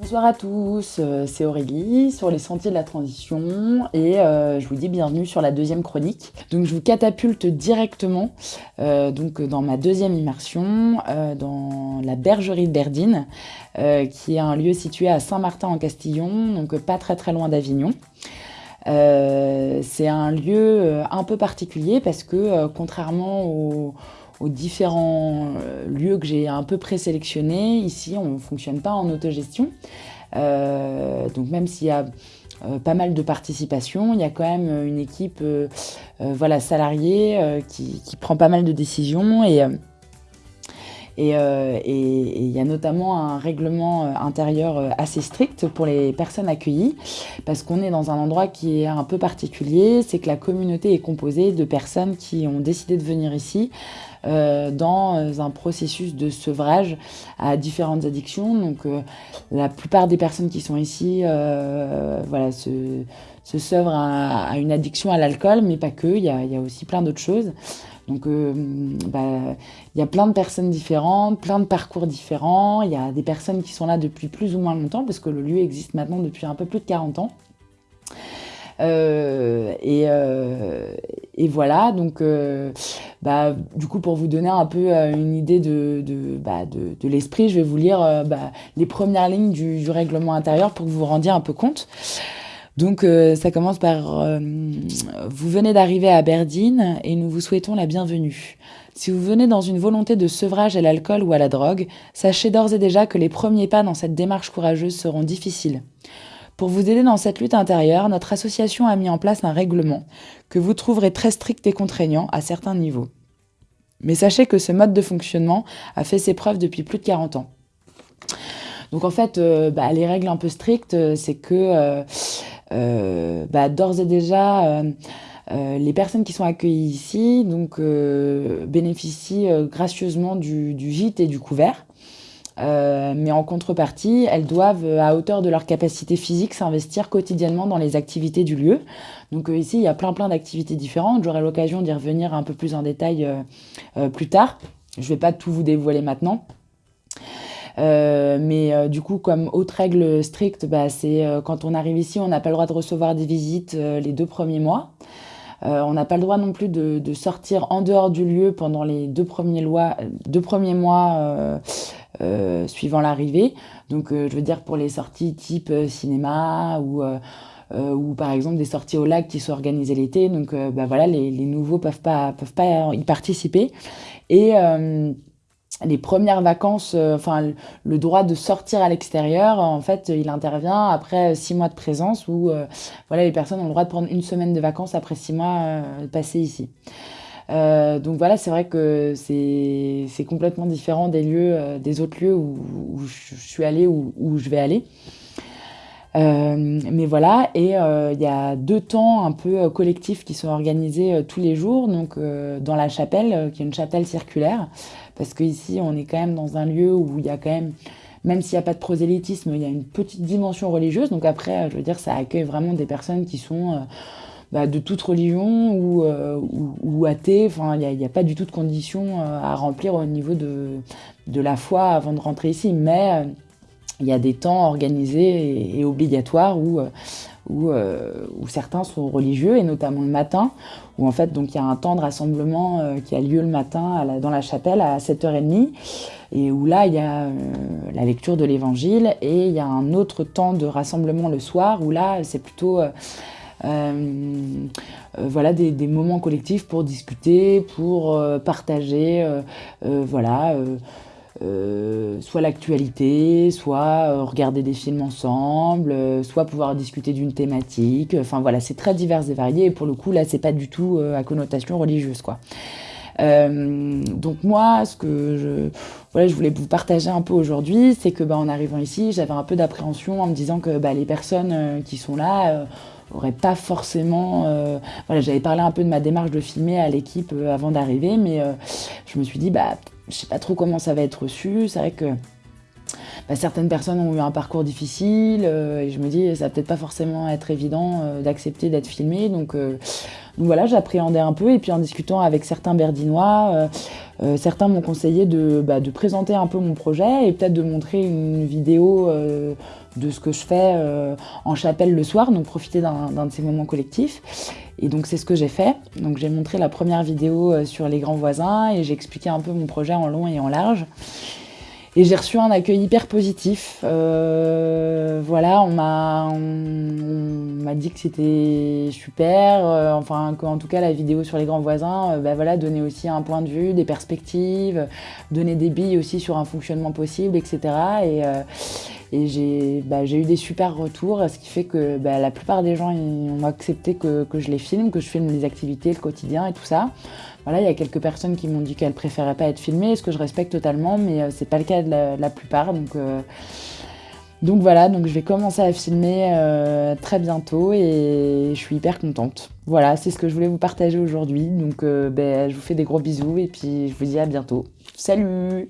Bonsoir à tous, euh, c'est Aurélie sur les sentiers de la transition et euh, je vous dis bienvenue sur la deuxième chronique. Donc je vous catapulte directement euh, donc dans ma deuxième immersion dans la bergerie de Berdine qui est un lieu situé à Saint-Martin en Castillon, donc pas très très loin d'Avignon. c'est un lieu un peu particulier parce que contrairement aux aux différents euh, lieux que j'ai un peu présélectionnés. Ici, on ne fonctionne pas en autogestion. Euh, donc même s'il y a euh, pas mal de participation, il y a quand même une équipe voilà, salariée qui, prend pas mal de décisions et et il y a notamment un règlement intérieur assez strict pour les personnes accueillies, parce qu'on est dans un endroit qui est un peu particulier, c'est que la communauté est composée de personnes qui ont décidé de venir ici euh, dans euh, un processus de sevrage à différentes addictions. Donc euh, la plupart des personnes qui sont ici voilà, se, se sevrent à, une addiction à l'alcool, mais pas que, il y a, aussi plein d'autres choses. Donc, bah, il y a plein de personnes différentes, plein de parcours différents. Il y a des personnes qui sont là depuis plus ou moins longtemps, parce que le lieu existe maintenant depuis un peu plus de 40 ans. Euh, euh, et, voilà, donc euh, bah, du coup pour vous donner un peu une idée de, de, bah, l'esprit, je vais vous lire bah, les premières lignes du, règlement intérieur pour que vous vous rendiez un peu compte. Donc ça commence par Vous venez d'arriver à Berdine et nous vous souhaitons la bienvenue. Si vous venez dans une volonté de sevrage à l'alcool ou à la drogue, sachez d'ores et déjà que les premiers pas dans cette démarche courageuse seront difficiles. Pour vous aider dans cette lutte intérieure, notre association a mis en place un règlement que vous trouverez très strict et contraignant à certains niveaux. Mais sachez que ce mode de fonctionnement a fait ses preuves depuis plus de 40 ans. Donc en fait, euh, bah, les règles un peu strictes, euh, c'est que euh, bah, d'ores et déjà, les personnes qui sont accueillies ici donc, bénéficient gracieusement du, gîte et du couvert. Euh, mais en contrepartie, elles doivent, euh, à hauteur de leur capacité physique, s'investir quotidiennement dans les activités du lieu. Donc euh, ici, il y a plein plein d'activités différentes. J'aurai l'occasion d'y revenir un peu plus en détail plus tard. Je ne vais pas tout vous dévoiler maintenant. Mais du coup, comme autre règle stricte, bah, c'est quand on arrive ici, on n'a pas le droit de recevoir des visites les deux premiers mois. on n'a pas le droit non plus de, sortir en dehors du lieu pendant les deux premiers, mois euh, suivant l'arrivée. Donc, euh, je veux dire, pour les sorties type euh, cinéma ou, ou par exemple des sorties au lac qui sont organisées l'été. Donc, bah, voilà, les, les, nouveaux peuvent pas, peuvent pas y participer. Et les premières vacances, enfin le droit de sortir à l'extérieur, en fait, il intervient après six mois de présence où voilà, les personnes ont le droit de prendre une semaine de vacances après six mois passés ici. Euh, donc voilà, c'est vrai que c'est complètement différent des lieux, euh, des autres lieux où, je suis allée ou où, je vais aller. Euh, mais voilà, et il y a deux temps un peu collectifs qui sont organisés tous les jours, donc dans la chapelle, qui est une chapelle circulaire, parce qu'ici on est quand même dans un lieu où il y a quand même même s'il n'y a pas de prosélytisme, il y a une petite dimension religieuse. Donc après, je veux dire, ça accueille vraiment des personnes qui sont bah, de toute religion ou, euh, ou, athée. Enfin, il n'y a, pas du tout de conditions euh, à remplir au niveau de, la foi avant de rentrer ici. Mais euh, il y a des temps organisés et, obligatoires où, où, où, certains sont religieux, et notamment le matin, où en fait, donc il y a un temps de rassemblement qui a lieu le matin dans la chapelle à 7h30, et où là, il y a la lecture de l'évangile, et il y a un autre temps de rassemblement le soir, où là, c'est plutôt euh, euh, voilà, des, moments collectifs pour discuter, pour euh, partager, voilà, soit l'actualité, soit regarder des films ensemble, soit pouvoir discuter d'une thématique. Enfin voilà, c'est très divers et varié. Et pour le coup, là, c'est pas du tout à connotation religieuse, quoi. donc moi, ce que je, voilà, je voulais vous partager un peu aujourd'hui, c'est que bah, en arrivant ici, j'avais un peu d'appréhension en me disant que bah, les personnes qui sont là aurait pas forcément... Euh, voilà, j'avais parlé un peu de ma démarche de filmer à l'équipe euh, avant d'arriver, mais euh, je me suis dit, bah, je sais pas trop comment ça va être reçu. C'est vrai que bah, certaines personnes ont eu un parcours difficile et je me dis, ça va peut-être pas forcément être évident d'accepter d'être filmé. Donc, donc voilà, j'appréhendais un peu et puis en discutant avec certains Berdinois, Euh, certains m'ont conseillé de, bah, de, présenter un peu mon projet et peut-être de montrer une vidéo euh, de ce que je fais euh, en chapelle le soir, donc profiter d'un de ces moments collectifs. Et donc c'est ce que j'ai fait. Donc j'ai montré la première vidéo sur les grands voisins et j'ai expliqué un peu mon projet en long et en large. Et j'ai reçu un accueil hyper positif. Euh, voilà, on m'a dit que c'était super. Euh, enfin, qu'en tout cas, la vidéo sur les grands voisins, euh, bah, voilà, donnait aussi un point de vue, des perspectives, donnait des billes aussi sur un fonctionnement possible, etc. Et, et bah, j'ai eu des super retours, ce qui fait que bah, la plupart des gens ont accepté que, que, je les filme, que je filme les activités, le quotidien et tout ça. Voilà, il y a quelques personnes qui m'ont dit qu'elles préféraient pas être filmées, ce que je respecte totalement, mais euh, c'est pas le cas de la, plupart. Donc, euh, donc voilà, donc je vais commencer à filmer euh, très bientôt et je suis hyper contente. Voilà, c'est ce que je voulais vous partager aujourd'hui. Donc ben, je vous fais des gros bisous et puis je vous dis à bientôt. Salut